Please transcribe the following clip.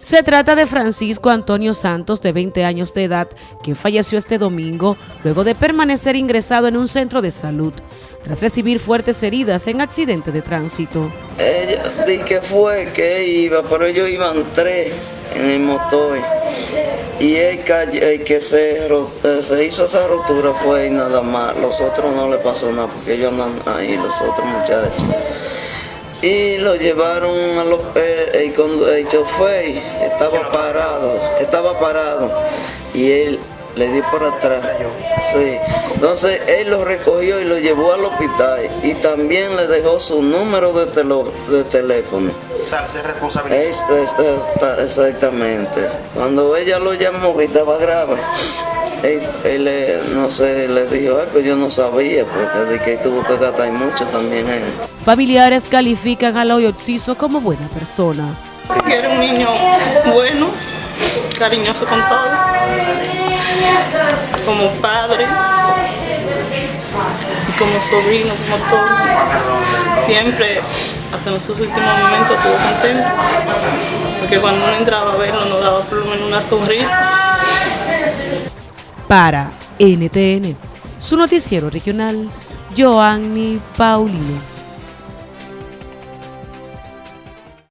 Se trata de Francisco Antonio Santos, de 20 años de edad, que falleció este domingo luego de permanecer ingresado en un centro de salud tras recibir fuertes heridas en accidente de tránsito. Ella di que fue que iba, pero ellos iban tres en el motor. Y el, que se, eh, se, hizo esa rotura fue y nada más, los otros no le pasó nada porque ellos andan ahí, los otros muchachos. Y lo llevaron a los eh, el, el chofer estaba parado estaba parado. Y él le dio por atrás. Sí. entonces él lo recogió y lo llevó al hospital. Y también le dejó su número de, de teléfono. O sea, se responsabilizó. exactamente. Cuando ella lo llamó que estaba grave él, no sé, le dijo, algo, yo no sabía, porque de que tuvo que gastar mucho también él. Familiares califican a Loyo Oxiso como buena persona. era un niño bueno, cariñoso con todo, como padre, y como sobrino, como todo. Siempre, hasta en sus últimos momentos, estuvo contento, porque cuando uno entraba a verlo nos daba por lo menos una sonrisa para NTN, su noticiero regional, Joanny Paulino.